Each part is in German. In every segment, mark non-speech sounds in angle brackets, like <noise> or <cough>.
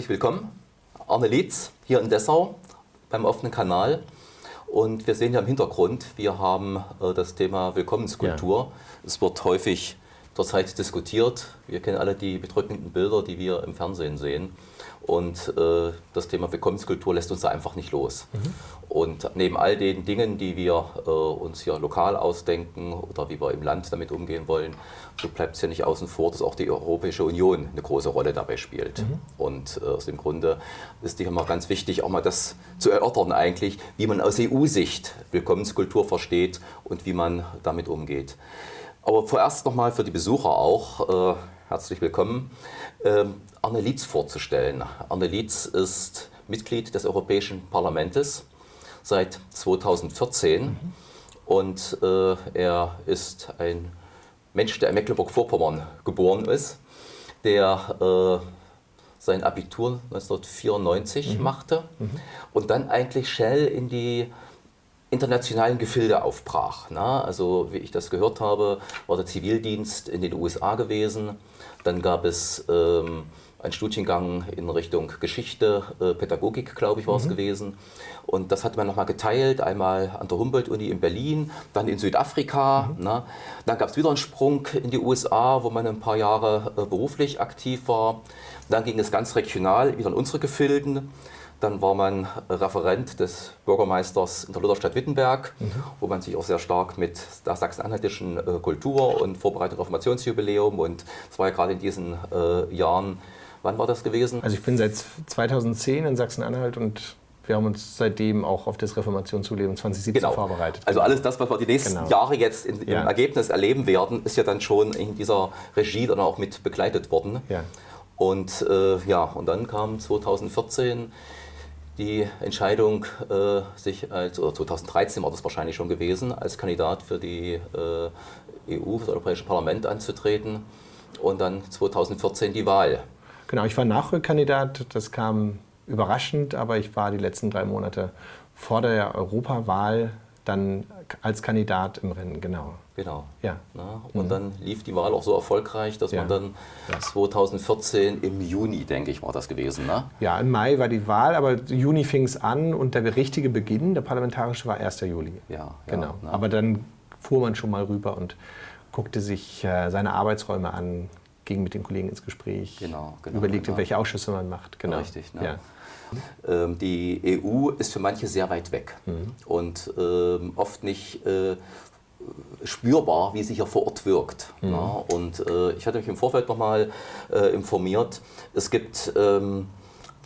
Herzlich willkommen. Arne Lietz hier in Dessau beim offenen Kanal. Und wir sehen ja im Hintergrund, wir haben äh, das Thema Willkommenskultur. Ja. Es wird häufig zurzeit diskutiert. Wir kennen alle die bedrückenden Bilder, die wir im Fernsehen sehen. Und äh, das Thema Willkommenskultur lässt uns da einfach nicht los. Mhm. Und neben all den Dingen, die wir äh, uns hier lokal ausdenken oder wie wir im Land damit umgehen wollen, so bleibt es ja nicht außen vor, dass auch die Europäische Union eine große Rolle dabei spielt. Mhm. Und äh, aus dem Grunde ist es immer ganz wichtig, auch mal das zu erörtern eigentlich, wie man aus EU-Sicht Willkommenskultur versteht und wie man damit umgeht. Aber vorerst nochmal für die Besucher auch, äh, herzlich willkommen, äh, Arne Lietz vorzustellen. Arne Lietz ist Mitglied des Europäischen Parlaments seit 2014 mhm. und äh, er ist ein Mensch, der in Mecklenburg-Vorpommern geboren ist, der äh, sein Abitur 1994 mhm. machte mhm. und dann eigentlich schnell in die internationalen Gefilde aufbrach. Na, also wie ich das gehört habe, war der Zivildienst in den USA gewesen. Dann gab es ähm, einen Studiengang in Richtung Geschichte, äh, Pädagogik, glaube ich, war es mhm. gewesen. Und das hat man nochmal geteilt, einmal an der Humboldt-Uni in Berlin, dann in Südafrika. Mhm. Ne? Dann gab es wieder einen Sprung in die USA, wo man ein paar Jahre äh, beruflich aktiv war. Dann ging es ganz regional wieder in unsere Gefilden. Dann war man Referent des Bürgermeisters in der Lutherstadt Wittenberg, mhm. wo man sich auch sehr stark mit der sachsen-anhaltischen äh, Kultur und Vorbereitung auf Reformationsjubiläum und es war ja gerade in diesen äh, Jahren, wann war das gewesen? Also ich bin seit 2010 in Sachsen-Anhalt und wir haben uns seitdem auch auf das Reformationsjubiläum 2017 genau. vorbereitet. Also alles das, was wir die nächsten genau. Jahre jetzt in, im ja. Ergebnis erleben werden, ist ja dann schon in dieser Regie dann auch mit begleitet worden. Ja. Und äh, ja, und dann kam 2014 die Entscheidung, äh, sich als, oder 2013 war das wahrscheinlich schon gewesen, als Kandidat für die äh, EU, für das Europäische Parlament anzutreten und dann 2014 die Wahl. Genau, ich war Nachrückkandidat, das kam überraschend, aber ich war die letzten drei Monate vor der Europawahl dann als Kandidat im Rennen, genau. Genau. Ja. Na, und mhm. dann lief die Wahl auch so erfolgreich, dass ja. man dann ja. 2014 im Juni, denke ich, war das gewesen. Ne? Ja, im Mai war die Wahl, aber Juni fing es an und der richtige Beginn, der parlamentarische, war 1. Juli. Ja, genau. Ja, aber dann fuhr man schon mal rüber und guckte sich äh, seine Arbeitsräume an, ging mit den Kollegen ins Gespräch, genau, genau, überlegte, genau. welche Ausschüsse man macht. Genau. Richtig. Ne? Ja. Ähm, die EU ist für manche sehr weit weg mhm. und ähm, oft nicht äh, spürbar, wie sie hier vor Ort wirkt. Mhm. Ja, und äh, ich hatte mich im Vorfeld nochmal äh, informiert. Es gibt ähm,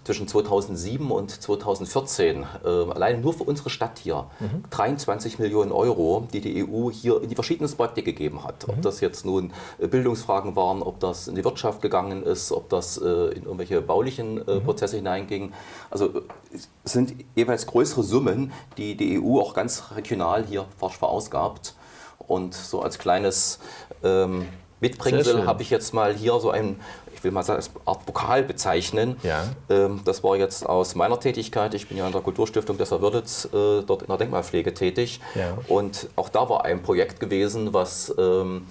zwischen 2007 und 2014 äh, allein nur für unsere Stadt hier mhm. 23 Millionen Euro, die die EU hier in die verschiedenen Projekte gegeben hat. Mhm. Ob das jetzt nun äh, Bildungsfragen waren, ob das in die Wirtschaft gegangen ist, ob das äh, in irgendwelche baulichen äh, mhm. Prozesse hineinging. Also es sind jeweils größere Summen, die die EU auch ganz regional hier verausgabt. Und so als kleines ähm, Mitbringsel habe ich jetzt mal hier so ein, will mal als Art Pokal bezeichnen. Ja. Ähm, das war jetzt aus meiner Tätigkeit. Ich bin ja an der Kulturstiftung Dessau Würditz äh, dort in der Denkmalpflege tätig. Ja. Und auch da war ein Projekt gewesen, was ähm,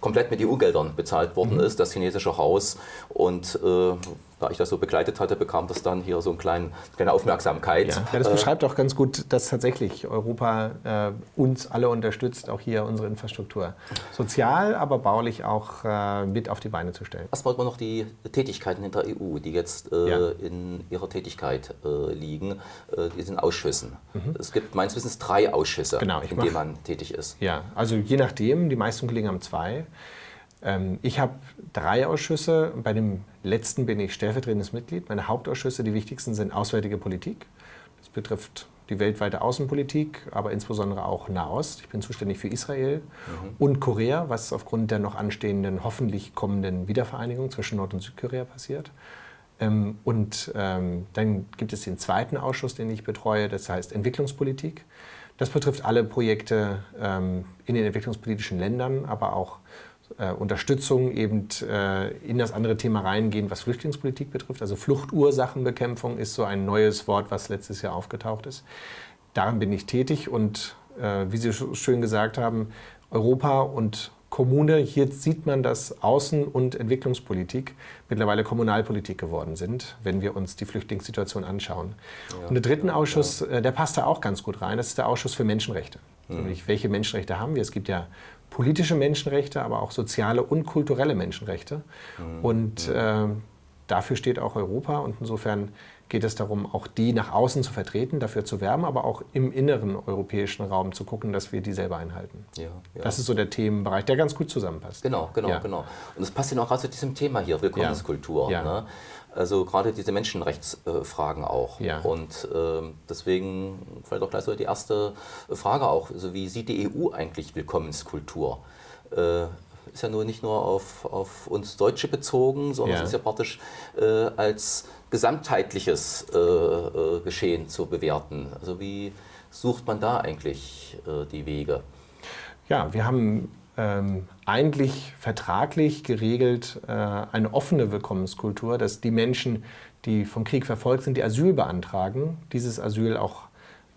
komplett mit EU-Geldern bezahlt worden mhm. ist, das chinesische Haus. Und äh, da ich das so begleitet hatte, bekam das dann hier so eine kleine, kleine Aufmerksamkeit. Ja. ja das äh, beschreibt auch ganz gut, dass tatsächlich Europa äh, uns alle unterstützt, auch hier unsere Infrastruktur sozial, aber baulich auch äh, mit auf die Beine zu stellen. Was wollte man noch die Tätigkeiten in der EU, die jetzt äh, ja. in ihrer Tätigkeit äh, liegen, äh, diesen Ausschüssen? Mhm. Es gibt meines Wissens drei Ausschüsse, genau, in denen man tätig ist. Ja, also je nachdem, die meisten Kollegen haben zwei. Ähm, ich habe drei Ausschüsse. Bei dem letzten bin ich stellvertretendes Mitglied. Meine Hauptausschüsse, die wichtigsten, sind Auswärtige Politik. Das betrifft die weltweite Außenpolitik, aber insbesondere auch Nahost. Ich bin zuständig für Israel mhm. und Korea, was aufgrund der noch anstehenden, hoffentlich kommenden Wiedervereinigung zwischen Nord- und Südkorea passiert. Ähm, und ähm, dann gibt es den zweiten Ausschuss, den ich betreue, das heißt Entwicklungspolitik. Das betrifft alle Projekte in den entwicklungspolitischen Ländern, aber auch äh, Unterstützung eben äh, in das andere Thema reingehen, was Flüchtlingspolitik betrifft. Also Fluchtursachenbekämpfung ist so ein neues Wort, was letztes Jahr aufgetaucht ist. Daran bin ich tätig und äh, wie Sie schön gesagt haben, Europa und Kommune, hier sieht man, dass Außen- und Entwicklungspolitik mittlerweile Kommunalpolitik geworden sind, wenn wir uns die Flüchtlingssituation anschauen. Ja, und der dritten ja, Ausschuss, ja. Äh, der passt da auch ganz gut rein, das ist der Ausschuss für Menschenrechte. Mhm. Nämlich, welche Menschenrechte haben wir? Es gibt ja politische Menschenrechte, aber auch soziale und kulturelle Menschenrechte. Mhm. Und äh, dafür steht auch Europa und insofern geht es darum, auch die nach außen zu vertreten, dafür zu werben, aber auch im inneren europäischen Raum zu gucken, dass wir die selber einhalten. Ja, ja. Das ist so der Themenbereich, der ganz gut zusammenpasst. Genau, genau, ja. genau. Und das passt ja auch gerade zu diesem Thema hier, Willkommenskultur. Ne? Also gerade diese Menschenrechtsfragen auch. Ja. Und äh, deswegen vielleicht auch gleich so die erste Frage auch, also wie sieht die EU eigentlich Willkommenskultur? Äh, ist ja nur nicht nur auf, auf uns Deutsche bezogen, sondern ja. es ist ja praktisch äh, als gesamtheitliches äh, äh, Geschehen zu bewerten. Also wie sucht man da eigentlich äh, die Wege? Ja, wir haben ähm, eigentlich vertraglich geregelt äh, eine offene Willkommenskultur, dass die Menschen, die vom Krieg verfolgt sind, die Asyl beantragen, dieses Asyl auch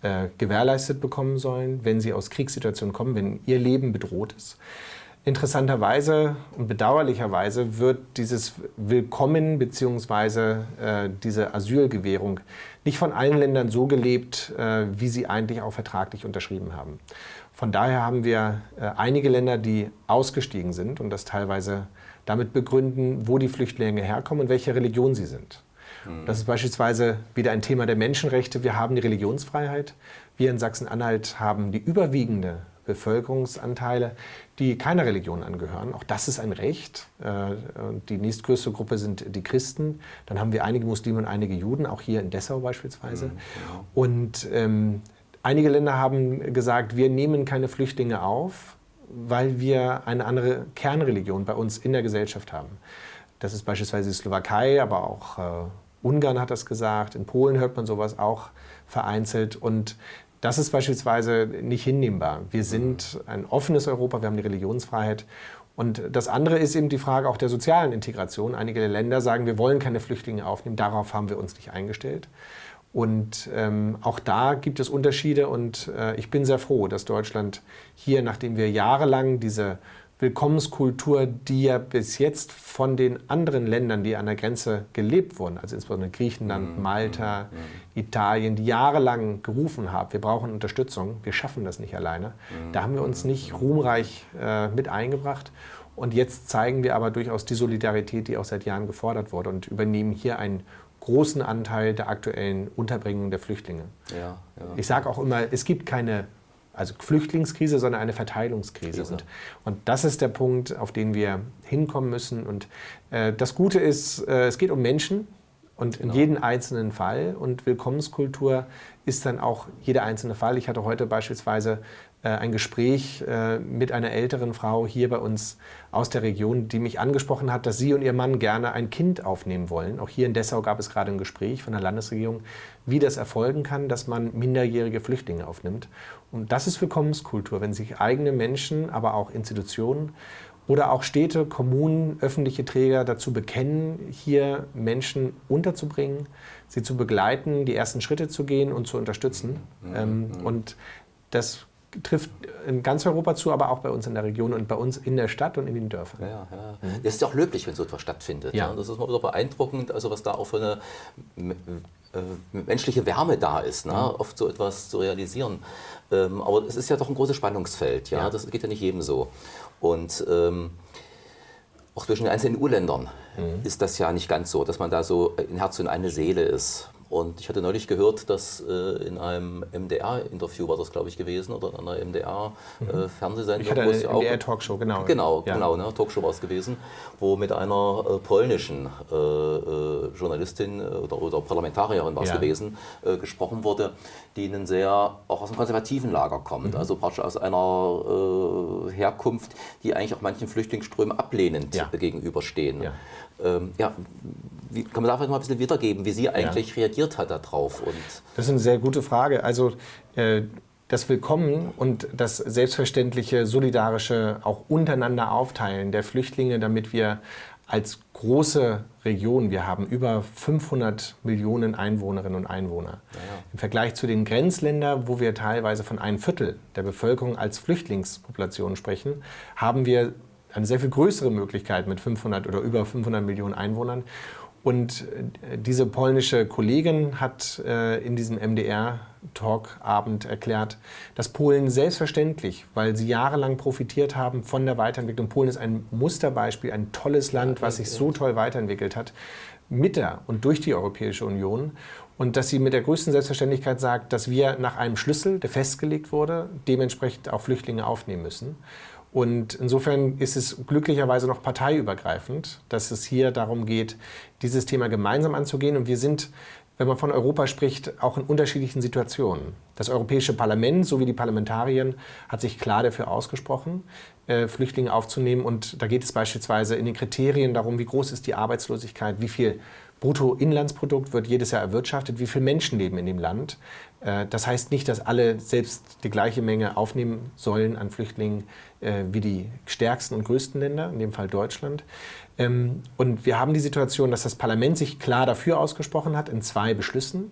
äh, gewährleistet bekommen sollen, wenn sie aus Kriegssituationen kommen, wenn ihr Leben bedroht ist. Interessanterweise und bedauerlicherweise wird dieses Willkommen bzw. Äh, diese Asylgewährung nicht von allen Ländern so gelebt, äh, wie sie eigentlich auch vertraglich unterschrieben haben. Von daher haben wir äh, einige Länder, die ausgestiegen sind und das teilweise damit begründen, wo die Flüchtlinge herkommen und welche Religion sie sind. Mhm. Das ist beispielsweise wieder ein Thema der Menschenrechte. Wir haben die Religionsfreiheit. Wir in Sachsen-Anhalt haben die überwiegende Bevölkerungsanteile, die keiner Religion angehören. Auch das ist ein Recht. Äh, die nächstgrößte Gruppe sind die Christen. Dann haben wir einige Muslime und einige Juden, auch hier in Dessau beispielsweise. Mhm, genau. Und ähm, einige Länder haben gesagt, wir nehmen keine Flüchtlinge auf, weil wir eine andere Kernreligion bei uns in der Gesellschaft haben. Das ist beispielsweise die Slowakei, aber auch äh, Ungarn hat das gesagt. In Polen hört man sowas auch vereinzelt. Und das ist beispielsweise nicht hinnehmbar. Wir sind ein offenes Europa, wir haben die Religionsfreiheit. Und das andere ist eben die Frage auch der sozialen Integration. Einige Länder sagen, wir wollen keine Flüchtlinge aufnehmen. Darauf haben wir uns nicht eingestellt. Und ähm, auch da gibt es Unterschiede und äh, ich bin sehr froh, dass Deutschland hier, nachdem wir jahrelang diese Willkommenskultur, die ja bis jetzt von den anderen Ländern, die an der Grenze gelebt wurden, also insbesondere Griechenland, mhm. Malta, mhm. Italien, die jahrelang gerufen haben, wir brauchen Unterstützung, wir schaffen das nicht alleine. Mhm. Da haben wir uns nicht ruhmreich äh, mit eingebracht. Und jetzt zeigen wir aber durchaus die Solidarität, die auch seit Jahren gefordert wurde und übernehmen hier einen großen Anteil der aktuellen Unterbringung der Flüchtlinge. Ja, ja. Ich sage auch immer, es gibt keine also Flüchtlingskrise, sondern eine Verteilungskrise. Und, und, das ist der Punkt, auf den wir hinkommen müssen. Und äh, das Gute ist, äh, es geht um Menschen und genau. in jedem einzelnen Fall. Und Willkommenskultur ist dann auch jeder einzelne Fall. Ich hatte heute beispielsweise ein Gespräch äh, mit einer älteren Frau hier bei uns aus der Region, die mich angesprochen hat, dass sie und ihr Mann gerne ein Kind aufnehmen wollen. Auch hier in Dessau gab es gerade ein Gespräch von der Landesregierung, wie das erfolgen kann, dass man minderjährige Flüchtlinge aufnimmt. Und das ist Willkommenskultur, wenn sich eigene Menschen, aber auch Institutionen oder auch Städte, Kommunen, öffentliche Träger dazu bekennen, hier Menschen unterzubringen, sie zu begleiten, die ersten Schritte zu gehen und zu unterstützen. Mhm. Ähm, und das trifft in ganz Europa zu, aber auch bei uns in der Region und bei uns in der Stadt und in den Dörfern. Ja, ja. Mhm. Das ist ja auch löblich, wenn so etwas stattfindet. Ja. Das ist mal wieder beeindruckend, also was da auch für eine äh, menschliche Wärme da ist, ne? Mhm. oft so etwas zu realisieren. Ähm, aber es ist ja doch ein großes Spannungsfeld, ja? ja. das geht ja nicht jedem so. Und ähm, auch zwischen den einzelnen EU-Ländern mhm. ist das ja nicht ganz so, dass man da so in Herz und eine Seele ist. Und ich hatte neulich gehört, dass äh, in einem MDR-Interview war das, glaube ich, gewesen, oder in einer MDR-Fernsehsendung. Äh, mhm. eine MDR-Talkshow, genau. Genau, ja. genau, ne, Talkshow war es gewesen, wo mit einer äh, polnischen äh, äh, Journalistin äh, oder, oder, Parlamentarierin war es ja. gewesen, gesprochen wurde, die einen sehr, auch aus dem konservativen Lager kommt, mhm. also praktisch aus einer Herkunft, die eigentlich auch manchen Flüchtlingsströmen ablehnend ja. gegenüberstehen. Ja. Ähm, ja, wie, kann man da vielleicht mal ein bisschen wiedergeben, wie sie eigentlich ja. reagiert hat darauf? Und das ist eine sehr gute Frage. Also äh, das Willkommen und das selbstverständliche solidarische auch untereinander aufteilen der Flüchtlinge, damit wir als große Region, wir haben über 500 Millionen Einwohnerinnen und Einwohner. Ja. Im Vergleich zu den Grenzländern, wo wir teilweise von einem Viertel der Bevölkerung als Flüchtlingspopulation sprechen, haben wir eine sehr viel größere Möglichkeit mit 500 oder über 500 Millionen Einwohnern. Und äh, diese polnische Kollegin hat äh, in diesem MDR-Talkabend erklärt, dass Polen selbstverständlich, weil sie jahrelang profitiert haben von der Weiterentwicklung, Polen ist ein Musterbeispiel, ein tolles Land, was sich so toll weiterentwickelt hat, mit der und durch die Europäische Union. Und dass sie mit der größten Selbstverständlichkeit sagt, dass wir nach einem Schlüssel, der festgelegt wurde, dementsprechend auch Flüchtlinge aufnehmen müssen. Und insofern ist es glücklicherweise noch parteiübergreifend, dass es hier darum geht, dieses Thema gemeinsam anzugehen. Und wir sind, wenn man von Europa spricht, auch in unterschiedlichen Situationen. Das Europäische Parlament sowie die Parlamentarier hat sich klar dafür ausgesprochen, äh, Flüchtlinge aufzunehmen. Und da geht es beispielsweise in den Kriterien darum, wie groß ist die Arbeitslosigkeit, wie viel Bruttoinlandsprodukt wird jedes Jahr erwirtschaftet, wie viele Menschen leben in dem Land. Äh, das heißt nicht, dass alle selbst die gleiche Menge aufnehmen sollen an Flüchtlingen äh, wie die stärksten und größten Länder, in dem Fall Deutschland. Ähm, und wir haben die Situation, dass das Parlament sich klar dafür ausgesprochen hat in zwei Beschlüssen.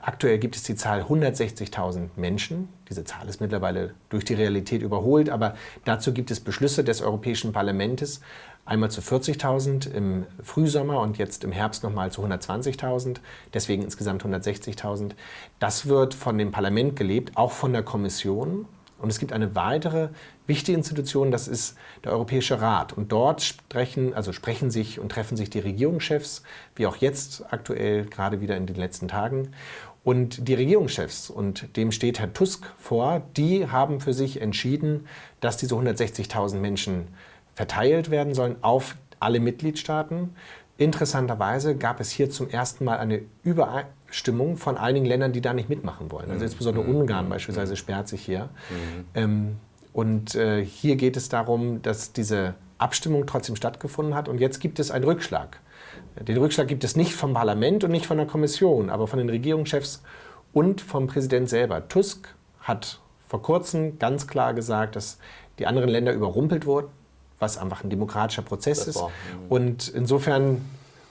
Aktuell gibt es die Zahl 160.000 Menschen. Diese Zahl ist mittlerweile durch die Realität überholt, aber dazu gibt es Beschlüsse des Europäischen Parlaments, einmal zu 40.000 im Frühsommer und jetzt im Herbst nochmal zu 120.000, deswegen insgesamt 160.000. Das wird von dem Parlament gelebt, auch von der Kommission. Und es gibt eine weitere wichtige Institution, das ist der Europäische Rat. Und dort sprechen, also sprechen sich und treffen sich die Regierungschefs, wie auch jetzt aktuell, gerade wieder in den letzten Tagen. Und die Regierungschefs, und dem steht Herr Tusk vor, die haben für sich entschieden, dass diese 160.000 Menschen verteilt werden sollen auf alle Mitgliedstaaten. Interessanterweise gab es hier zum ersten Mal eine Übereinstimmung von einigen Ländern, die da nicht mitmachen wollen. Also mhm. insbesondere mhm. Ungarn beispielsweise mhm. sperrt sich hier. Ähm, und äh, hier geht es darum, dass diese Abstimmung trotzdem stattgefunden hat. Und jetzt gibt es einen Rückschlag. Den Rückschlag gibt es nicht vom Parlament und nicht von der Kommission, aber von den Regierungschefs und vom Präsident selber. Tusk hat vor kurzem ganz klar gesagt, dass die anderen Länder überrumpelt wurden was einfach ein demokratischer Prozess das ist. War, und insofern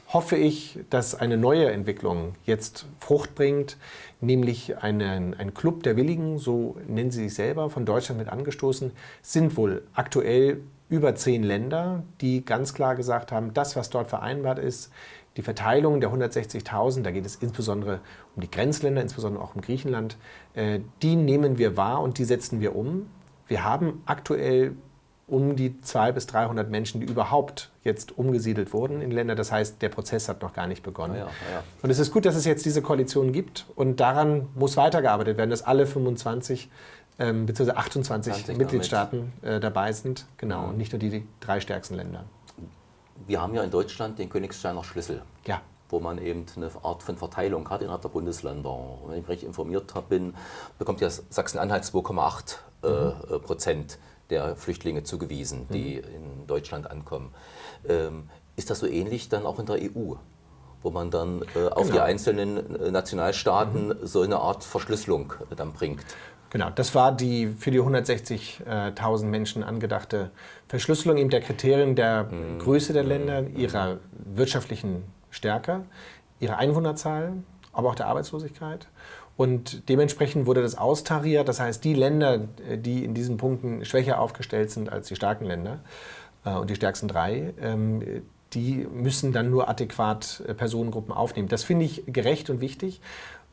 hoffe ich, dass eine neue Entwicklung jetzt Frucht bringt, nämlich einen, ein Club der Willigen, so nennen sie sich selber, von Deutschland mit angestoßen, sind wohl aktuell über zehn Länder, die ganz klar gesagt haben, das, was dort vereinbart ist, die Verteilung der 160.000, da geht es insbesondere um die Grenzländer, insbesondere auch um Griechenland, äh, die nehmen wir wahr und die setzen wir um. Wir haben aktuell um die 200 bis 300 Menschen, die überhaupt jetzt umgesiedelt wurden in Länder. Das heißt, der Prozess hat noch gar nicht begonnen. Ja, ja. Und es ist gut, dass es jetzt diese Koalition gibt und daran muss weitergearbeitet werden, dass alle 25 ähm, bzw. 28 Mitgliedstaaten äh, dabei sind. Genau, und nicht nur die, die drei stärksten Länder. Wir haben ja in Deutschland den Königsteiner Schlüssel. Ja wo man eben eine Art von Verteilung hat innerhalb der Bundesländer. Und wenn ich recht informiert bin, bekommt ja Sachsen-Anhalt 2,8 äh, mhm. Prozent der Flüchtlinge zugewiesen, die mhm. in Deutschland ankommen. Ähm, ist das so ähnlich dann auch in der EU? wo man dann äh, auf genau. die einzelnen äh, Nationalstaaten mhm. so eine Art Verschlüsselung äh, dann bringt. Genau, das war die für die 160.000 Menschen angedachte Verschlüsselung eben der Kriterien der mhm. Größe der Länder, mhm. ihrer wirtschaftlichen Stärke, ihrer Einwohnerzahl, aber auch der Arbeitslosigkeit und dementsprechend wurde das austariert. Das heißt, die Länder, die in diesen Punkten schwächer aufgestellt sind als die starken Länder äh, und die stärksten drei, ähm, die müssen dann nur adäquat äh, Personengruppen aufnehmen. Das finde ich gerecht und wichtig.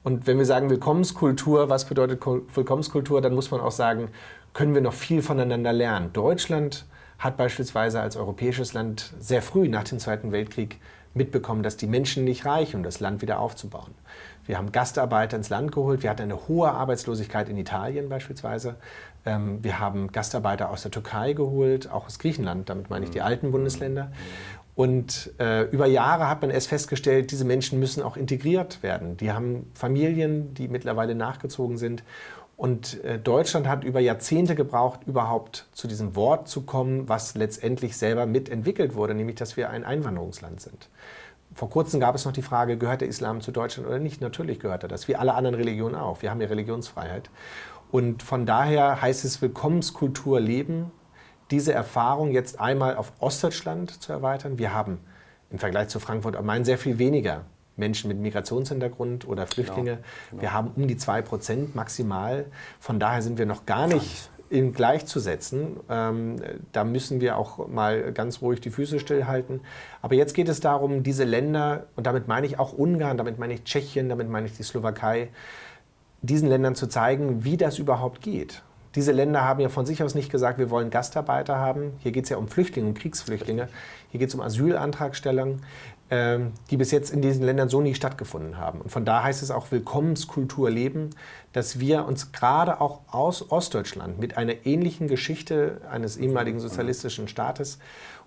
Und wenn wir sagen Willkommenskultur, was bedeutet Willkommenskultur, dann muss man auch sagen, können wir noch viel voneinander lernen. Deutschland hat beispielsweise als europäisches Land sehr früh nach dem Zweiten Weltkrieg mitbekommen, dass die Menschen nicht reichen, um das Land wieder aufzubauen. Wir haben Gastarbeiter ins Land geholt. Wir hatten eine hohe Arbeitslosigkeit in Italien beispielsweise. Ähm, wir haben Gastarbeiter aus der Türkei geholt, auch aus Griechenland, damit meine ich die alten Bundesländer. Und äh, über Jahre hat man es festgestellt, diese Menschen müssen auch integriert werden. Die haben Familien, die mittlerweile nachgezogen sind. Und äh, Deutschland hat über Jahrzehnte gebraucht, überhaupt zu diesem Wort zu kommen, was letztendlich selber mitentwickelt wurde, nämlich dass wir ein Einwanderungsland sind. Vor kurzem gab es noch die Frage, gehört der Islam zu Deutschland oder nicht? Natürlich gehört er das, wie alle anderen Religionen auch. Wir haben ja Religionsfreiheit. Und von daher heißt es Willkommenskultur leben, diese Erfahrung jetzt einmal auf Ostdeutschland zu erweitern. Wir haben im Vergleich zu Frankfurt am Main sehr viel weniger Menschen mit Migrationshintergrund oder Flüchtlinge. Genau, genau. Wir haben um die 2% maximal. Von daher sind wir noch gar nicht in gleichzusetzen. Ähm, da müssen wir auch mal ganz ruhig die Füße stillhalten. Aber jetzt geht es darum, diese Länder, und damit meine ich auch Ungarn, damit meine ich Tschechien, damit meine ich die Slowakei, diesen Ländern zu zeigen, wie das überhaupt geht. Diese Länder haben ja von sich aus nicht gesagt, wir wollen Gastarbeiter haben. Hier geht es ja um Flüchtlinge, um Kriegsflüchtlinge. Hier geht es um Asylantragstellung. Ähm, die bis jetzt in diesen Ländern so nie stattgefunden haben. Und von da heißt es auch Willkommenskultur leben, dass wir uns gerade auch aus Ostdeutschland mit einer ähnlichen Geschichte eines ehemaligen sozialistischen Staates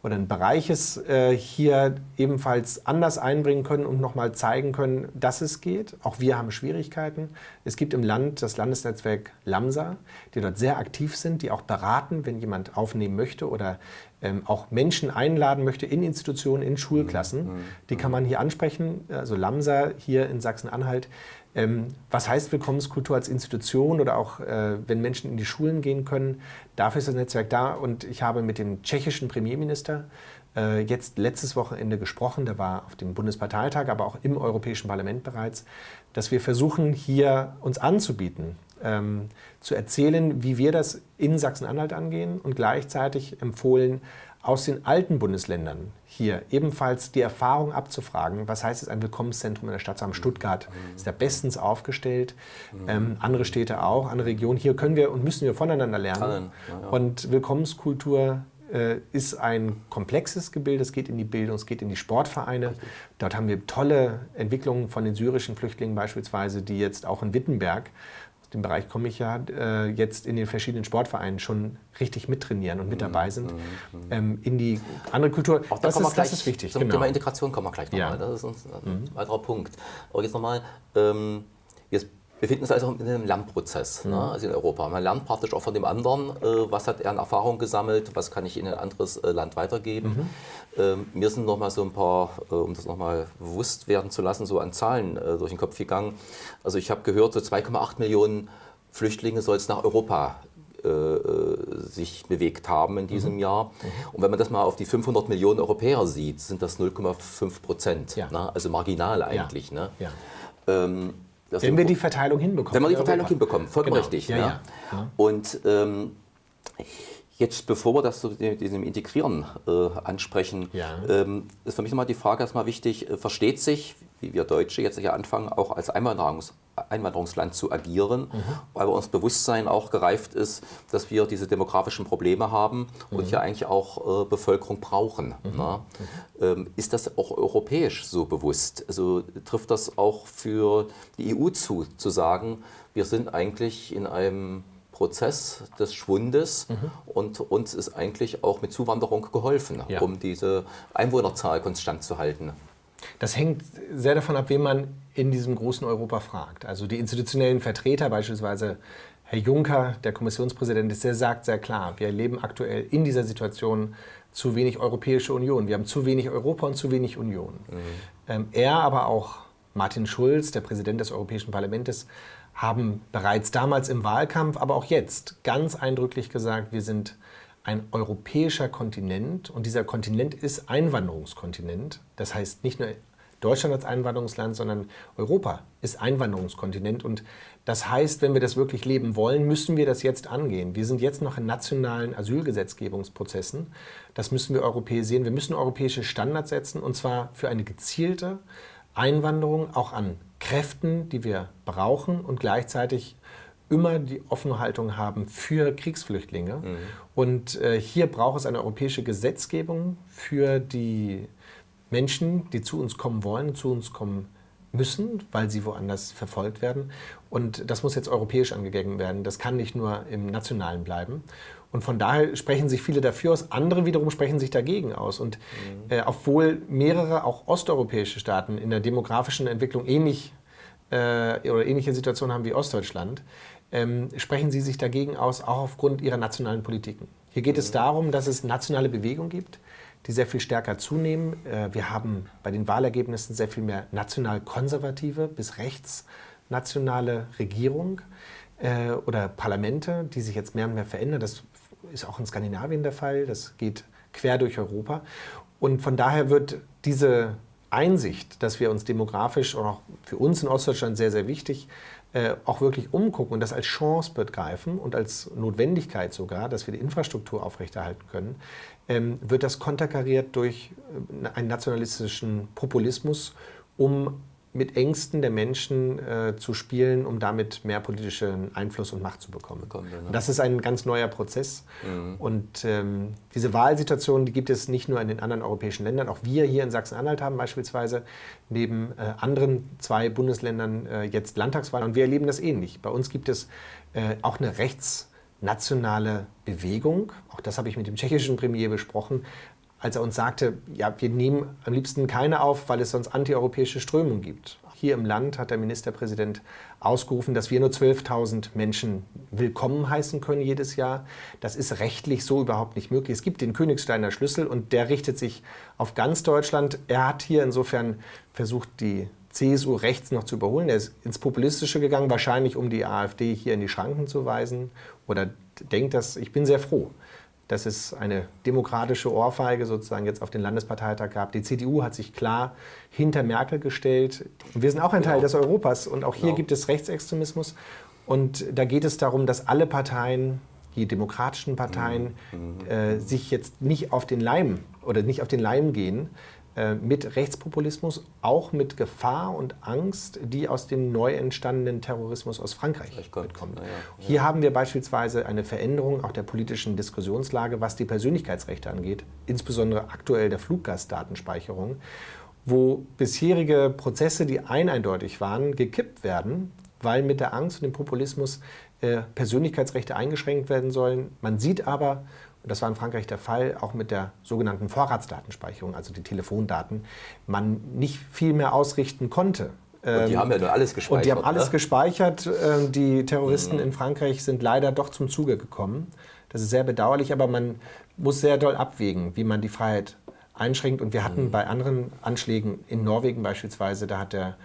oder Bereiches äh, hier ebenfalls anders einbringen können und nochmal zeigen können, dass es geht. Auch wir haben Schwierigkeiten. Es gibt im Land das Landesnetzwerk LAMSA, die dort sehr aktiv sind, die auch beraten, wenn jemand aufnehmen möchte oder ähm, auch Menschen einladen möchte in Institutionen, in Schulklassen. Mhm. Mhm. Die kann man hier ansprechen. Also LAMSA hier in Sachsen-Anhalt. Ähm, was heißt Willkommenskultur als Institution oder auch äh, wenn Menschen in die Schulen gehen können? Dafür ist das Netzwerk da und ich habe mit dem tschechischen Premierminister äh, jetzt letztes Wochenende gesprochen, der war auf dem Bundesparteitag, aber auch im Europäischen Parlament bereits, dass wir versuchen, hier uns anzubieten, ähm, zu erzählen, wie wir das in Sachsen-Anhalt angehen und gleichzeitig empfohlen, aus den alten Bundesländern hier ebenfalls die Erfahrung abzufragen, was heißt es, ein Willkommenszentrum in der Stadt zu haben. Stuttgart ist da bestens aufgestellt, ähm, andere Städte auch, andere Regionen. Hier können wir und müssen wir voneinander lernen. Und Willkommenskultur äh, ist ein komplexes Gebilde. Es geht in die Bildung, es geht in die Sportvereine. Dort haben wir tolle Entwicklungen von den syrischen Flüchtlingen beispielsweise, die jetzt auch in Wittenberg dem Bereich komme ich ja, äh, jetzt in den verschiedenen Sportvereinen schon richtig mittrainieren und mit mhm, dabei sind, mhm, mhm. ähm, in die andere Kultur. Auch da das, ist, das ist wichtig. Zum genau. Thema Integration kommen wir gleich nochmal. Ja. Das ist ein, ein weiterer Punkt. Aber jetzt nochmal, ähm, jetzt wir befinden uns also in einem Lernprozess ne, mhm. ne, also in Europa. Man lernt praktisch auch von dem anderen, äh, was hat er an Erfahrung gesammelt, was kann ich in ein anderes äh, Land weitergeben. Mhm. Ähm, mir sind noch mal so ein paar, äh, um das noch mal bewusst werden zu lassen, so an Zahlen äh, durch den Kopf gegangen. Also ich habe gehört, so 2,8 Millionen Flüchtlinge soll es nach Europa äh, äh, sich bewegt haben in diesem mhm. Jahr. Mhm. Und wenn man das mal auf die 500 Millionen Europäer sieht, sind das 0,5 Prozent. Ja. Ne? Also marginal eigentlich. Ja. Ne? Ja. Ähm, wenn wir die Verteilung hinbekommen. Wenn wir die Verteilung hinbekommen, vollkommen genau. richtig. Ja, ja. ja. Und ähm, Jetzt, bevor wir das mit diesem Integrieren äh, ansprechen, ja. ähm, ist für mich nochmal die Frage erstmal wichtig, äh, versteht sich, wie wir Deutsche jetzt hier anfangen, auch als Einwanderungs Einwanderungsland zu agieren, mhm. weil bei uns Bewusstsein auch gereift ist, dass wir diese demografischen Probleme haben mhm. und hier eigentlich auch äh, Bevölkerung brauchen. Mhm. Ne? Ähm, ist das auch europäisch so bewusst? Also trifft das auch für die EU zu, zu sagen, wir sind eigentlich in einem Prozess des Schwundes mhm. und uns ist eigentlich auch mit Zuwanderung geholfen, ja. um diese Einwohnerzahl konstant zu halten. Das hängt sehr davon ab, wen man in diesem großen Europa fragt. Also die institutionellen Vertreter, beispielsweise Herr Juncker, der Kommissionspräsident, der sagt sehr klar, wir erleben aktuell in dieser Situation zu wenig Europäische Union. Wir haben zu wenig Europa und zu wenig Union. Mhm. Ähm, er, aber auch Martin Schulz, der Präsident des Europäischen Parlaments, haben bereits damals im Wahlkampf, aber auch jetzt ganz eindrücklich gesagt, wir sind ein europäischer Kontinent und dieser Kontinent ist Einwanderungskontinent. Das heißt nicht nur Deutschland als Einwanderungsland, sondern Europa ist Einwanderungskontinent. Und das heißt, wenn wir das wirklich leben wollen, müssen wir das jetzt angehen. Wir sind jetzt noch in nationalen Asylgesetzgebungsprozessen. Das müssen wir europäisieren. Wir müssen europäische Standards setzen und zwar für eine gezielte Einwanderung auch an Kräften, die wir brauchen und gleichzeitig immer die offene Haltung haben für Kriegsflüchtlinge. Mhm. Und äh, hier braucht es eine europäische Gesetzgebung für die Menschen, die zu uns kommen wollen, zu uns kommen müssen, weil sie woanders verfolgt werden. Und das muss jetzt europäisch angegangen werden. Das kann nicht nur im Nationalen bleiben. Und von daher sprechen sich viele dafür aus, andere wiederum sprechen sich dagegen aus. Und mhm. äh, obwohl mehrere auch osteuropäische Staaten in der demografischen Entwicklung ähnlich äh, oder ähnliche Situationen haben wie Ostdeutschland, ähm, sprechen sie sich dagegen aus, auch aufgrund ihrer nationalen Politiken. Hier geht mhm. es darum, dass es nationale Bewegungen gibt, die sehr viel stärker zunehmen. Äh, wir haben bei den Wahlergebnissen sehr viel mehr national-konservative bis rechtsnationale Regierung äh, oder Parlamente, die sich jetzt mehr und mehr verändern. Das ist auch in Skandinavien der Fall, das geht quer durch Europa. Und von daher wird diese Einsicht, dass wir uns demografisch und auch für uns in Ostdeutschland sehr, sehr wichtig, äh, auch wirklich umgucken und das als Chance begreifen und als Notwendigkeit sogar, dass wir die Infrastruktur aufrechterhalten können, ähm, wird das konterkariert durch äh, einen nationalistischen Populismus, um mit Ängsten der Menschen äh, zu spielen, um damit mehr politischen Einfluss und Macht zu bekommen. bekommen ne? Das ist ein ganz neuer Prozess. Mhm. Und ähm, diese Wahlsituation, die gibt es nicht nur in den anderen europäischen Ländern. Auch wir hier in Sachsen-Anhalt haben beispielsweise neben äh, anderen zwei Bundesländern äh, jetzt Landtagswahlen. Und wir erleben das ähnlich. Bei uns gibt es äh, auch eine rechtsnationale Bewegung. Auch das habe ich mit dem tschechischen Premier besprochen als er uns sagte, ja, wir nehmen am liebsten keine auf, weil es sonst antieuropäische Strömungen gibt. Hier im Land hat der Ministerpräsident ausgerufen, dass wir nur 12.000 Menschen willkommen heißen können jedes Jahr. Das ist rechtlich so überhaupt nicht möglich. Es gibt den Königsteiner Schlüssel und der richtet sich auf ganz Deutschland. Er hat hier insofern versucht, die CSU rechts noch zu überholen. Er ist ins Populistische gegangen, wahrscheinlich um die AfD hier in die Schranken zu weisen oder denkt das. Ich bin sehr froh, dass es eine demokratische Ohrfeige sozusagen jetzt auf den Landesparteitag gab. Die CDU hat sich klar hinter Merkel gestellt. Wir sind auch ein Teil genau. des Europas und auch hier genau. gibt es Rechtsextremismus. Und da geht es darum, dass alle Parteien, die demokratischen Parteien, mhm. äh, sich jetzt nicht auf den Leim oder nicht auf den Leim gehen, mit Rechtspopulismus, auch mit Gefahr und Angst, die aus dem neu entstandenen Terrorismus aus Frankreich mitkommt. Ja, ja. Hier haben wir beispielsweise eine Veränderung auch der politischen Diskussionslage, was die Persönlichkeitsrechte angeht, insbesondere aktuell der Fluggastdatenspeicherung, wo bisherige Prozesse, die eineindeutig waren, gekippt werden, weil mit der Angst und dem Populismus äh, Persönlichkeitsrechte eingeschränkt werden sollen. Man sieht aber, das war in Frankreich der Fall, auch mit der sogenannten Vorratsdatenspeicherung, also die Telefondaten, man nicht viel mehr ausrichten konnte. Und die ähm, haben ja nur alles gespeichert. Und die haben alles ne? gespeichert. Ähm, die Terroristen mhm. in Frankreich sind leider doch zum Zuge gekommen. Das ist sehr bedauerlich, aber man muss sehr doll abwägen, wie man die Freiheit einschränkt. Und wir hatten mhm. bei anderen Anschlägen in Norwegen beispielsweise, da hat der,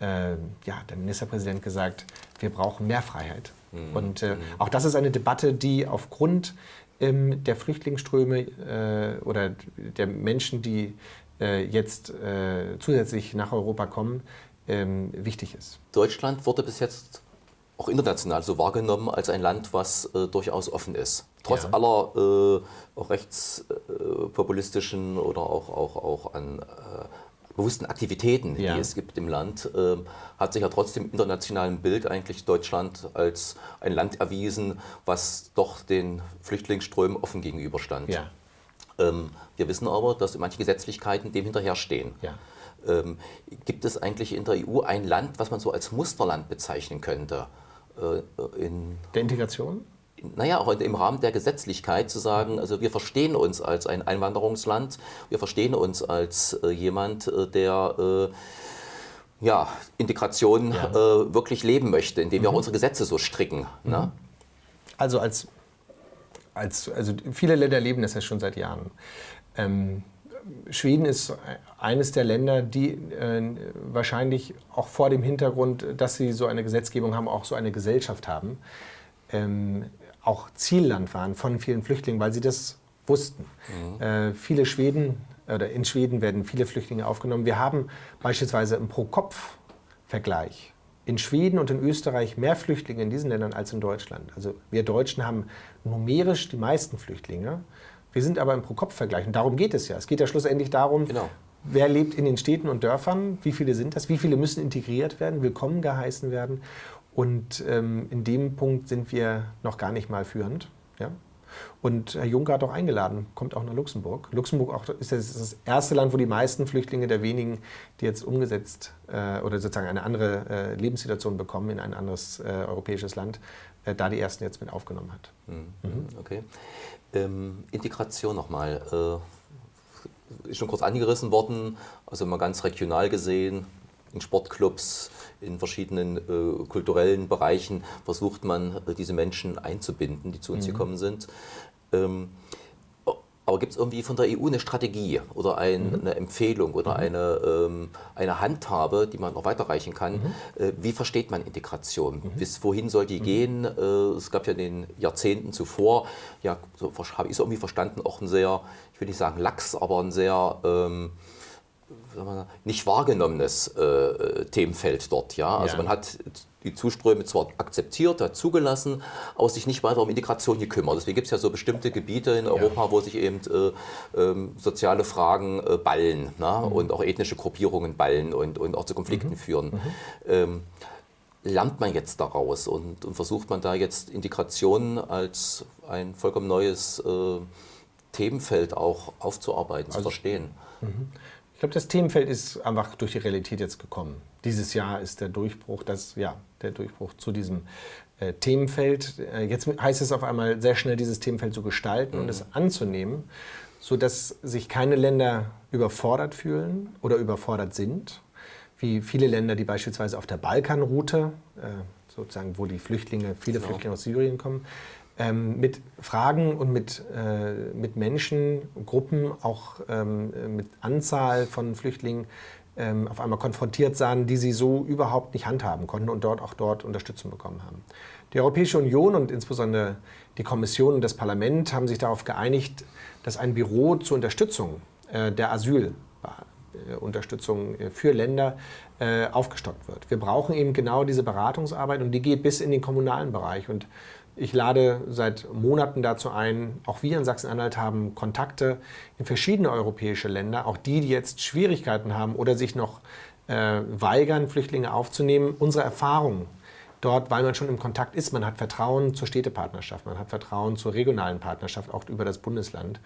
äh, ja, der Ministerpräsident gesagt, wir brauchen mehr Freiheit. Mhm. Und äh, mhm. auch das ist eine Debatte, die aufgrund ähm, der Flüchtlingsströme äh, oder der Menschen, die äh, jetzt äh, zusätzlich nach Europa kommen, ähm, wichtig ist. Deutschland wurde bis jetzt auch international so wahrgenommen als ein Land, was äh, durchaus offen ist. Trotz ja. aller äh, rechtspopulistischen oder auch, auch, auch an äh, bewussten Aktivitäten, ja. die es gibt im Land, äh, hat sich ja trotzdem im internationalen Bild eigentlich Deutschland als ein Land erwiesen, was doch den Flüchtlingsströmen offen gegenüberstand. Ja. Ähm, wir wissen aber, dass manche Gesetzlichkeiten dem hinterherstehen. Ja. Ähm, gibt es eigentlich in der EU ein Land, was man so als Musterland bezeichnen könnte? Äh, in der Integration? Naja, auch im Rahmen der Gesetzlichkeit zu sagen, also wir verstehen uns als ein Einwanderungsland, wir verstehen uns als äh, jemand, äh, der äh, ja, Integration ja. Äh, wirklich leben möchte, indem wir auch mhm. unsere Gesetze so stricken. Mhm. Ne? Also als, als also viele Länder leben das ja schon seit Jahren. Ähm, Schweden ist eines der Länder, die äh, wahrscheinlich auch vor dem Hintergrund, dass sie so eine Gesetzgebung haben, auch so eine Gesellschaft haben. Ähm, auch Zielland waren von vielen Flüchtlingen, weil sie das wussten. Mhm. Äh, viele Schweden oder in Schweden werden viele Flüchtlinge aufgenommen. Wir haben beispielsweise im Pro-Kopf-Vergleich in Schweden und in Österreich mehr Flüchtlinge in diesen Ländern als in Deutschland. Also wir Deutschen haben numerisch die meisten Flüchtlinge. Wir sind aber im Pro-Kopf-Vergleich. Und darum geht es ja. Es geht ja schlussendlich darum, genau. wer lebt in den Städten und Dörfern, wie viele sind das, wie viele müssen integriert werden, willkommen geheißen werden. Und ähm, in dem Punkt sind wir noch gar nicht mal führend. Ja? Und Herr Juncker hat auch eingeladen, kommt auch nach Luxemburg. Luxemburg auch ist das erste Land, wo die meisten Flüchtlinge der wenigen, die jetzt umgesetzt äh, oder sozusagen eine andere äh, Lebenssituation bekommen in ein anderes äh, europäisches Land, äh, da die ersten jetzt mit aufgenommen hat. Mhm. Mhm. Okay. Ähm, Integration nochmal. Äh, ist schon kurz angerissen worden, also mal ganz regional gesehen, in Sportclubs, in verschiedenen äh, kulturellen Bereichen versucht man, äh, diese Menschen einzubinden, die zu uns mhm. gekommen sind. Ähm, Aber gibt es irgendwie von der EU eine Strategie oder ein, mhm. eine Empfehlung oder mhm. eine, ähm, eine Handhabe, die man noch weiterreichen kann? Mhm. Äh, wie versteht man Integration? Mhm. Bis wohin soll die mhm. gehen? Äh, es gab ja in den Jahrzehnten zuvor, ja, so habe ich es irgendwie verstanden, auch ein sehr, ich will nicht sagen lax, aber ein sehr ähm, nicht wahrgenommenes äh, Themenfeld dort. Ja? Also ja. man hat die Zuströme zwar akzeptiert, hat zugelassen, aber sich nicht weiter um Integration gekümmert. Deswegen gibt es ja so bestimmte Gebiete in Europa, ja. wo sich eben äh, äh, soziale Fragen äh, ballen ne? mhm. und auch ethnische Gruppierungen ballen und, und auch zu Konflikten mhm. führen. Mhm. Ähm, lernt man jetzt daraus und, und, versucht man da jetzt Integration als ein vollkommen neues äh, Themenfeld auch aufzuarbeiten, also, zu verstehen? Ich glaube, das Themenfeld ist einfach durch die Realität jetzt gekommen. Dieses Jahr ist der Durchbruch, das, ja, der Durchbruch zu diesem äh, Themenfeld. Äh, jetzt heißt es auf einmal sehr schnell, dieses Themenfeld zu gestalten mhm. und es anzunehmen, sodass sich keine Länder überfordert fühlen oder überfordert sind, wie viele Länder, die beispielsweise auf der Balkanroute, äh, sozusagen, wo die Flüchtlinge, viele genau. Flüchtlinge aus Syrien kommen, ähm, mit Fragen und mit, äh, mit Menschen, Gruppen, auch ähm, mit Anzahl von Flüchtlingen ähm, auf einmal konfrontiert sahen, die sie so überhaupt nicht handhaben konnten und dort auch dort Unterstützung bekommen haben. Die Europäische Union und insbesondere die Kommission und das Parlament haben sich darauf geeinigt, dass ein Büro zur Unterstützung äh, der Asylunterstützung äh, für Länder äh, aufgestockt wird. Wir brauchen eben genau diese Beratungsarbeit und die geht bis in den kommunalen Bereich. Und ich lade seit Monaten dazu ein, auch wir in Sachsen-Anhalt haben Kontakte in verschiedene europäische Länder, auch die, die jetzt Schwierigkeiten haben oder sich noch äh, weigern, Flüchtlinge aufzunehmen. Unsere Erfahrungen dort, weil man schon im Kontakt ist, man hat Vertrauen zur Städtepartnerschaft, man hat Vertrauen zur regionalen Partnerschaft, auch über das Bundesland.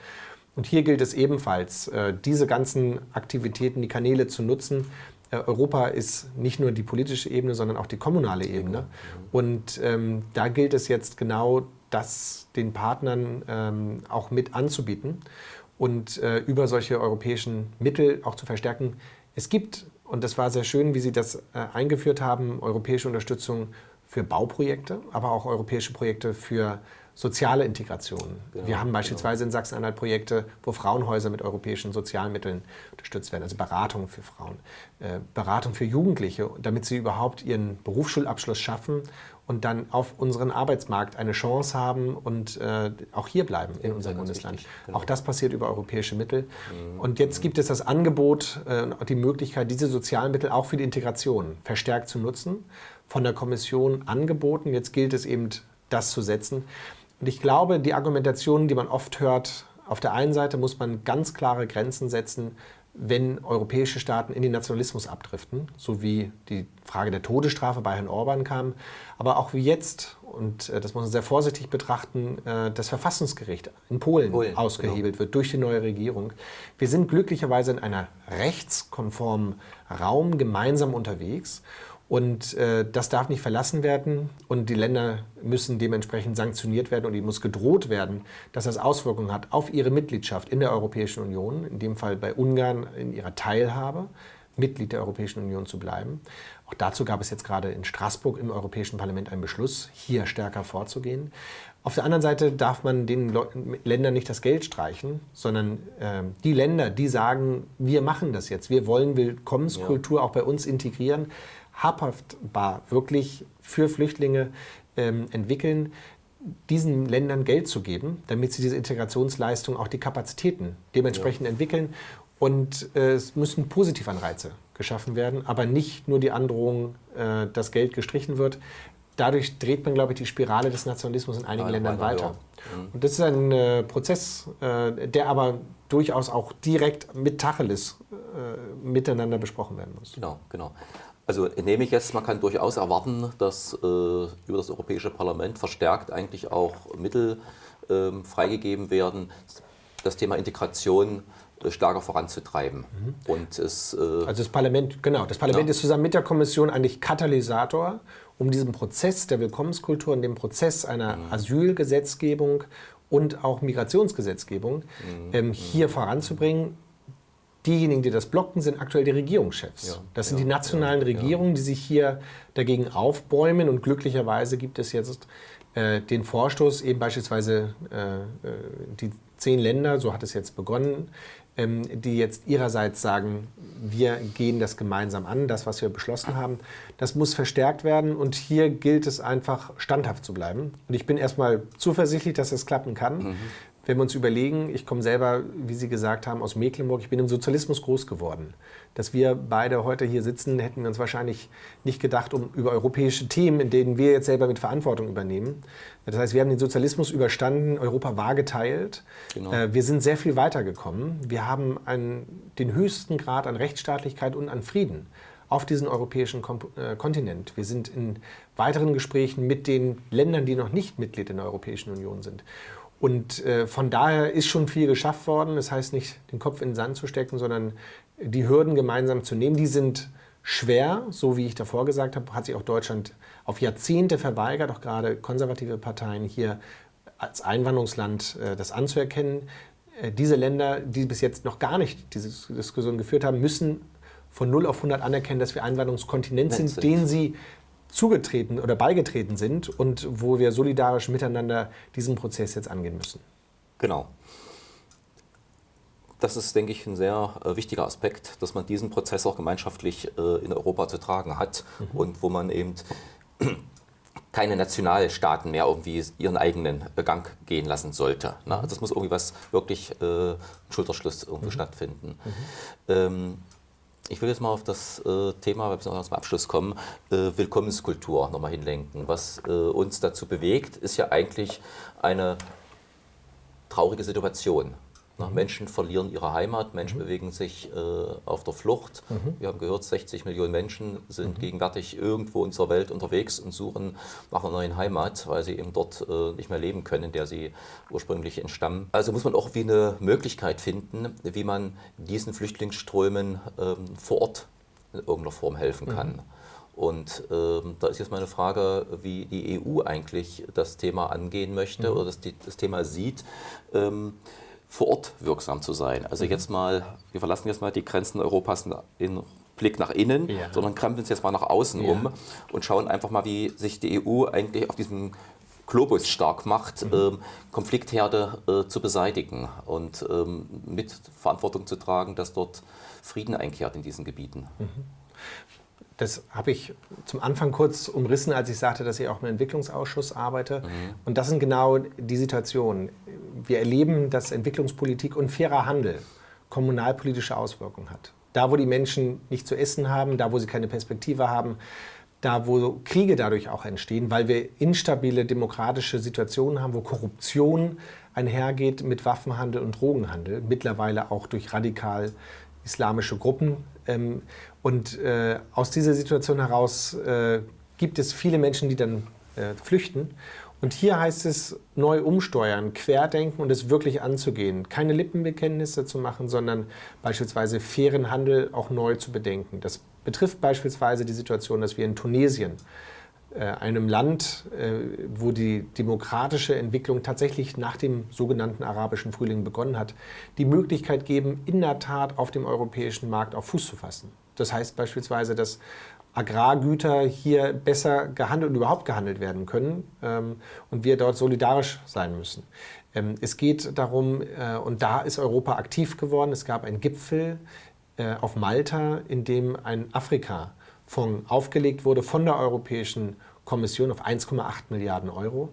Und hier gilt es ebenfalls, äh, diese ganzen Aktivitäten, die Kanäle zu nutzen, Europa ist nicht nur die politische Ebene, sondern auch die kommunale Ebene. Und ähm, da gilt es jetzt genau, das den Partnern ähm, auch mit anzubieten und äh, über solche europäischen Mittel auch zu verstärken. Es gibt, und das war sehr schön, wie Sie das äh, eingeführt haben, europäische Unterstützung für Bauprojekte, aber auch europäische Projekte für soziale Integration. Genau, wir haben beispielsweise genau. in Sachsen-Anhalt Projekte, wo Frauenhäuser mit europäischen Sozialmitteln unterstützt werden, also Beratung für Frauen, äh, Beratung für Jugendliche, damit sie überhaupt ihren Berufsschulabschluss schaffen und dann auf unseren Arbeitsmarkt eine Chance haben und äh, auch hier bleiben in unserem Bundesland. genau. Auch das passiert über europäische Mittel. Mhm. Und jetzt gibt es das Angebot äh, und die Möglichkeit, diese sozialen Mittel auch für die Integration verstärkt zu nutzen, von der Kommission angeboten. Jetzt gilt es eben, das zu setzen. Und ich glaube, die Argumentation, die man oft hört, auf der einen Seite muss man ganz klare Grenzen setzen, wenn europäische Staaten in den Nationalismus abdriften, so wie die Frage der Todesstrafe bei Herrn Orban kam, aber auch wie jetzt, und äh, das muss man sehr vorsichtig betrachten, äh, das Verfassungsgericht in Polen, Polen ausgehebelt genau. wird durch die neue Regierung. Wir sind glücklicherweise in einer rechtskonformen Raum gemeinsam unterwegs und äh, das darf nicht verlassen werden und die Länder müssen dementsprechend sanktioniert werden und ihnen muss gedroht werden, dass das Auswirkungen hat auf ihre Mitgliedschaft in der Europäischen Union, in dem Fall bei Ungarn in ihrer Teilhabe, Mitglied der Europäischen Union zu bleiben. Auch dazu gab es jetzt gerade in Straßburg im Europäischen Parlament einen Beschluss, hier stärker vorzugehen. Auf der anderen Seite darf man den Ländern nicht das Geld streichen, sondern äh, die Länder, die sagen, wir machen das jetzt, wir wollen Willkommenskultur ja. auch bei uns integrieren, habhaftbar wirklich für Flüchtlinge ähm, entwickeln, diesen Ländern Geld zu geben, damit sie diese Integrationsleistung, auch die Kapazitäten dementsprechend ja. entwickeln. Und äh, es müssen Positivanreize geschaffen werden, aber nicht nur die Androhung, äh, dass Geld gestrichen wird. Dadurch dreht man, glaube ich, die Spirale des Nationalismus in einigen Ländern weiter. Ja. Mhm. Und das ist ein äh, Prozess, äh, der aber durchaus auch direkt mit Tacheles äh, miteinander besprochen werden muss. Genau, genau. Also nehme ich jetzt, man kann durchaus erwarten, dass äh, über das Europäische Parlament verstärkt eigentlich auch Mittel äh, freigegeben werden, das Thema Integration äh, stärker voranzutreiben. Mhm. Und es, äh, also das Parlament, genau, das Parlament ja. ist zusammen mit der Kommission eigentlich Katalysator, um diesen Prozess der Willkommenskultur und den Prozess einer mhm. Asylgesetzgebung und auch Migrationsgesetzgebung mhm. ähm, hier mhm. voranzubringen diejenigen, die das blocken, sind aktuell die Regierungschefs. Ja, das sind ja, die nationalen ja, Regierungen, die sich hier dagegen aufbäumen. Und glücklicherweise gibt es jetzt äh, den Vorstoß, eben beispielsweise äh, äh die zehn Länder, so hat es jetzt begonnen, ähm, die jetzt ihrerseits sagen, wir gehen das gemeinsam an, das, was wir beschlossen haben. Das muss verstärkt werden und hier gilt es einfach, standhaft zu bleiben. Und ich bin erstmal zuversichtlich, dass das klappen kann. Mhm. Wenn wir uns überlegen, ich komme selber, wie Sie gesagt haben, aus Mecklenburg, ich bin im Sozialismus groß geworden. Dass wir beide heute hier sitzen, hätten wir uns wahrscheinlich nicht gedacht, um über europäische Themen, in denen wir jetzt selber mit Verantwortung übernehmen. Das heißt, wir haben den Sozialismus überstanden, Europa war geteilt. Genau. Äh, wir sind sehr viel weitergekommen. Wir haben einen, den höchsten Grad an Rechtsstaatlichkeit und an Frieden auf diesen europäischen äh, Kontinent. Wir sind in weiteren Gesprächen mit den Ländern, die noch nicht Mitglied in der Europäischen Union sind. Und äh, von daher ist schon viel geschafft worden. Das heißt nicht, den Kopf in den Sand zu stecken, sondern die Hürden gemeinsam zu nehmen. Die sind schwer, so wie ich davor gesagt habe, hat sich auch Deutschland auf Jahrzehnte verweigert, auch gerade konservative Parteien hier als Einwanderungsland äh, das anzuerkennen. Äh, diese Länder, die bis jetzt noch gar nicht diese Diskussion geführt haben, müssen von 0 auf 100 anerkennen, dass wir Einwanderungskontinent sind, den sie zugetreten oder beigetreten sind und wo wir solidarisch miteinander diesen Prozess jetzt angehen müssen. Genau. Das ist, denke ich, ein sehr äh, wichtiger Aspekt, dass man diesen Prozess auch gemeinschaftlich äh, in Europa zu tragen hat mhm. und wo man eben <clears throat> keine Nationalstaaten mehr irgendwie ihren eigenen Gang gehen lassen sollte. Ne? Also es muss irgendwie was wirklich äh, Schulterschluss irgendwie mhm. stattfinden. Mhm. Ähm, ich will jetzt mal auf das äh, Thema, weil wir zum Abschluss kommen, äh, Willkommenskultur nochmal hinlenken. Was äh, uns dazu bewegt, ist ja eigentlich eine traurige Situation. Mhm. Menschen verlieren ihre Heimat, Menschen mhm. bewegen sich äh, auf der Flucht. Mhm. Wir haben gehört, 60 Millionen Menschen sind mhm. gegenwärtig irgendwo in dieser Welt unterwegs und suchen nach einer neuen Heimat, weil sie eben dort äh, nicht mehr leben können, in der sie ursprünglich entstammen. Also muss man auch wie eine Möglichkeit finden, wie man diesen Flüchtlingsströmen ähm, vor Ort in irgendeiner Form helfen kann. Mhm. Und ähm, da ist jetzt meine Frage, wie die EU eigentlich das Thema angehen möchte mhm. oder das, das Thema sieht. Ähm, vor Ort wirksam zu sein. Also mhm. jetzt mal, wir verlassen jetzt mal die Grenzen Europas in Blick nach innen, ja. sondern krempeln uns jetzt mal nach außen ja. um und schauen einfach mal, wie sich die EU eigentlich auf diesem Globus stark macht, mhm. ähm, Konfliktherde äh, zu beseitigen und ähm, mit Verantwortung zu tragen, dass dort Frieden einkehrt in diesen Gebieten. Mhm. Das habe ich zum Anfang kurz umrissen, als ich sagte, dass ich auch im Entwicklungsausschuss arbeite. Mhm. Und das sind genau die Situationen. Wir erleben, dass Entwicklungspolitik und fairer Handel kommunalpolitische Auswirkungen hat. Da, wo die Menschen nicht zu essen haben, da, wo sie keine Perspektive haben, da, wo Kriege dadurch auch entstehen, weil wir instabile demokratische Situationen haben, wo Korruption einhergeht mit Waffenhandel und Drogenhandel, mittlerweile auch durch radikal islamische Gruppen. Und äh, aus dieser Situation heraus äh, gibt es viele Menschen, die dann äh, flüchten. Und hier heißt es neu umsteuern, querdenken und es wirklich anzugehen. Keine Lippenbekenntnisse zu machen, sondern beispielsweise fairen Handel auch neu zu bedenken. Das betrifft beispielsweise die Situation, dass wir in Tunesien äh, einem Land, äh, wo die demokratische Entwicklung tatsächlich nach dem sogenannten arabischen Frühling begonnen hat, die Möglichkeit geben, in der Tat auf dem europäischen Markt auf Fuß zu fassen. Das heißt beispielsweise, dass Agrargüter hier besser gehandelt und überhaupt gehandelt werden können ähm, und wir dort solidarisch sein müssen. Ähm, es geht darum, äh, und da ist Europa aktiv geworden, es gab einen Gipfel auf Malta, in dem ein Afrika Fonds aufgelegt wurde von der Europäischen Kommission auf 1,8 Milliarden Euro,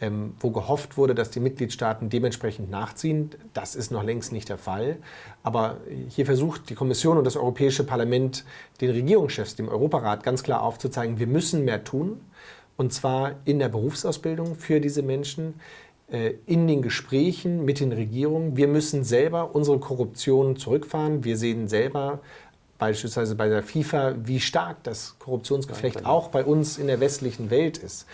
ähm, wo gehofft wurde, dass die Mitgliedstaaten dementsprechend nachziehen. Das ist noch längst nicht der Fall. Aber hier versucht die Kommission und das Europäische Parlament den Regierungschefs, dem Europarat, ganz klar aufzuzeigen, wir müssen mehr tun. Und zwar in der Berufsausbildung für diese Menschen, äh, in den Gesprächen mit den Regierungen. Wir müssen selber unsere Korruption zurückfahren. Wir sehen selber beispielsweise bei der FIFA, wie stark das Korruptionsgeflecht auch bei uns in der westlichen Welt ist.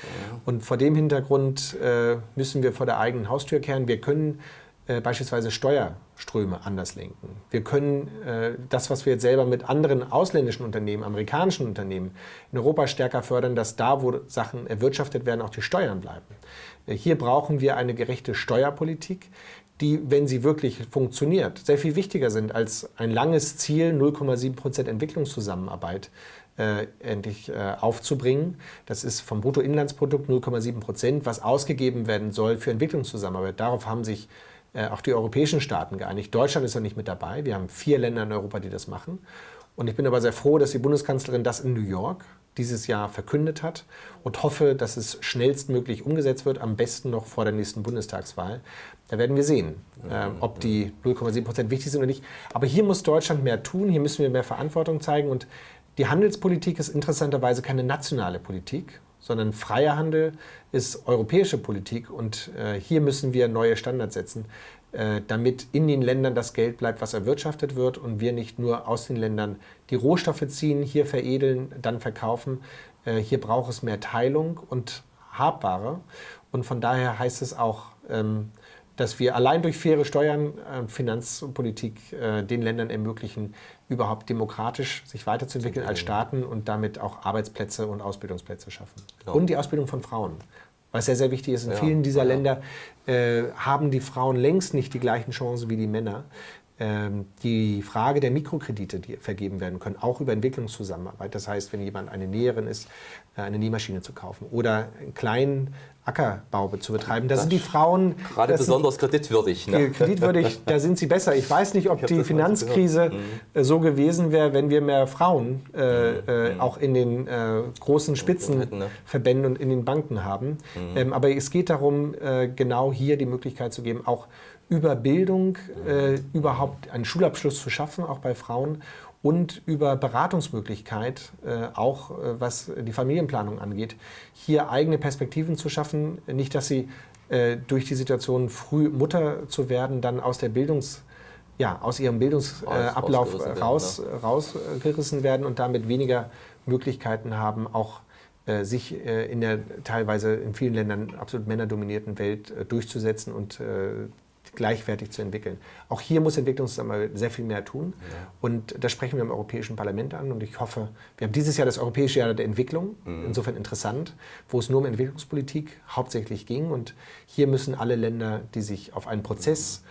Und vor dem Hintergrund äh, müssen wir vor der eigenen Haustür kehren. Wir können äh, beispielsweise Steuerströme anders lenken. Wir können äh, das, was wir jetzt selber mit anderen ausländischen Unternehmen, amerikanischen Unternehmen in Europa stärker fördern, dass da, wo Sachen erwirtschaftet werden, auch die Steuern bleiben. Äh, hier brauchen wir eine gerechte Steuerpolitik, die, wenn sie wirklich funktioniert, sehr viel wichtiger sind als ein langes Ziel, 0,7 Prozent Entwicklungszusammenarbeit äh, endlich äh, aufzubringen. Das ist vom Bruttoinlandsprodukt 0,7 Prozent, was ausgegeben werden soll für Entwicklungszusammenarbeit. Darauf haben sich äh, auch die europäischen Staaten geeinigt. Deutschland ist noch nicht mit dabei. Wir haben vier Länder in Europa, die das machen. Und ich bin aber sehr froh, dass die Bundeskanzlerin das in New York dieses Jahr verkündet hat und hoffe, dass es schnellstmöglich umgesetzt wird, am besten noch vor der nächsten Bundestagswahl. Da werden wir sehen, äh, ob die 0,7 Prozent wichtig sind oder nicht. Aber hier muss Deutschland mehr tun, hier müssen wir mehr Verantwortung zeigen. Und die Handelspolitik ist interessanterweise keine nationale Politik, sondern freier Handel ist europäische Politik. Und äh, hier müssen wir neue Standards setzen. Äh, damit in den Ländern das Geld bleibt, was erwirtschaftet wird und wir nicht nur aus den Ländern die Rohstoffe ziehen, hier veredeln, dann verkaufen. Äh, hier braucht es mehr Teilung und Habbare. Und von daher heißt es auch, ähm, dass wir allein durch faire Steuern, äh, Finanzpolitik den Ländern ermöglichen, überhaupt demokratisch sich weiterzuentwickeln als Staaten und damit auch Arbeitsplätze und Ausbildungsplätze schaffen. Genau. Und die Ausbildung von Frauen was sehr, sehr wichtig ist. In ja, vielen dieser ja. Länder äh, haben die Frauen längst nicht die gleichen Chancen wie die Männer. Ähm, die Frage der Mikrokredite, die vergeben werden können, auch über Entwicklungszusammenarbeit. Das heißt, wenn jemand eine Näherin ist, eine Nähmaschine zu kaufen oder einen kleinen Ackerbau zu betreiben. Da sind die Frauen gerade besonders kreditwürdig. Ne? Kreditwürdig, <laughs> da sind sie besser. Ich weiß nicht, ob die Finanzkrise mhm. so gewesen wäre, wenn wir mehr Frauen äh, mhm. äh, auch in den äh, großen Spitzenverbänden ne? und in den Banken haben. Mhm. Ähm, aber es geht darum, äh, genau hier die Möglichkeit zu geben, auch über Bildung äh, überhaupt einen Schulabschluss zu schaffen, auch bei Frauen und über Beratungsmöglichkeit, äh, auch äh, was die Familienplanung angeht, hier eigene Perspektiven zu schaffen. Nicht, dass sie äh, durch die Situation, früh Mutter zu werden, dann aus der Bildungs ja, aus ihrem Bildungsablauf äh, raus, werden, rausgerissen werden und damit weniger Möglichkeiten haben, auch äh, sich äh, in der teilweise in vielen Ländern absolut männerdominierten Welt durchzusetzen und gleichwertig zu entwickeln. Auch hier muss Entwicklungszusammenarbeit sehr viel mehr tun. Ja. Und das sprechen wir im Europäischen Parlament an. Und ich hoffe, wir haben dieses Jahr das Europäische Jahr der Entwicklung, mhm. insofern interessant, wo es nur um Entwicklungspolitik hauptsächlich ging. Und hier müssen alle Länder, die sich auf einen Prozess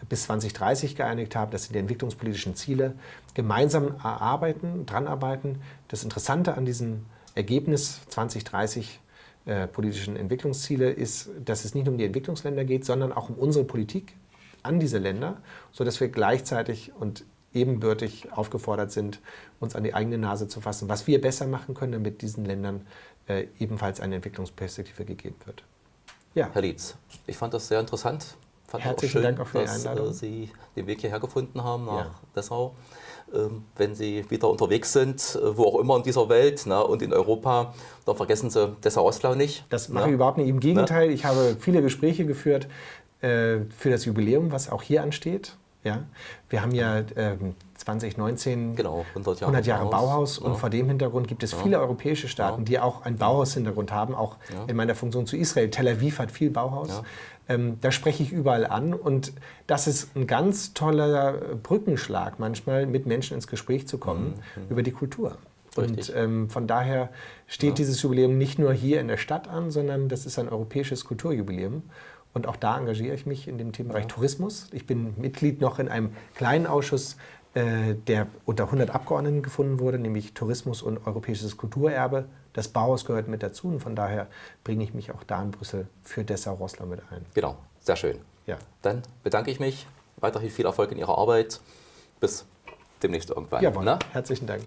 mhm. bis 2030 geeinigt haben, das sind die entwicklungspolitischen Ziele, gemeinsam erarbeiten, dran arbeiten. Das Interessante an diesem Ergebnis 2030 äh, politischen Entwicklungsziele ist, dass es nicht nur um die Entwicklungsländer geht, sondern auch um unsere Politik an diese Länder, sodass wir gleichzeitig und ebenbürtig aufgefordert sind, uns an die eigene Nase zu fassen, was wir besser machen können, damit diesen Ländern äh, ebenfalls eine Entwicklungsperspektive gegeben wird. Ja. Herr Lietz, ich fand das sehr interessant. Fand Herzlichen schön, Dank auch für die Einladung. Dass äh, Sie den Weg hierher gefunden haben nach ja. Dessau. Ähm, wenn Sie wieder unterwegs sind, äh, wo auch immer in dieser Welt ne, und in Europa, dann vergessen Sie Dessau-Oslau nicht. Das mache ne? ich überhaupt nicht. Im Gegenteil, ne? ich habe viele Gespräche geführt äh, für das Jubiläum, was auch hier ansteht. Ja? Wir haben ja äh, 2019 genau, 100 Jahre, 100 Jahre Bauhaus, Bauhaus und ja. vor dem Hintergrund gibt es ja. viele europäische Staaten, die auch einen Bauhaus-Hintergrund haben, auch in meiner Funktion zu Israel. Tel Aviv hat viel Bauhaus. Ähm, da spreche ich überall an und das ist ein ganz toller Brückenschlag manchmal, mit Menschen ins Gespräch zu kommen mhm. über die Kultur. Richtig. Und ähm, von daher steht dieses Jubiläum nicht nur hier in der Stadt an, sondern das ist ein europäisches Kulturjubiläum. Und auch da engagiere ich mich in dem Themenbereich ja. Tourismus. Ich bin Mitglied noch in einem kleinen Ausschuss, äh, der unter 100 Abgeordneten gefunden wurde, nämlich Tourismus und europäisches Kulturerbe. Das Bauhaus gehört mit dazu und von daher bringe ich mich auch da in Brüssel für Dessau-Rosslau mit ein. Genau, sehr schön. Ja. Dann bedanke ich mich. Weiterhin viel Erfolg in Ihrer Arbeit. Bis demnächst irgendwann. Jawohl, ne? herzlichen Dank.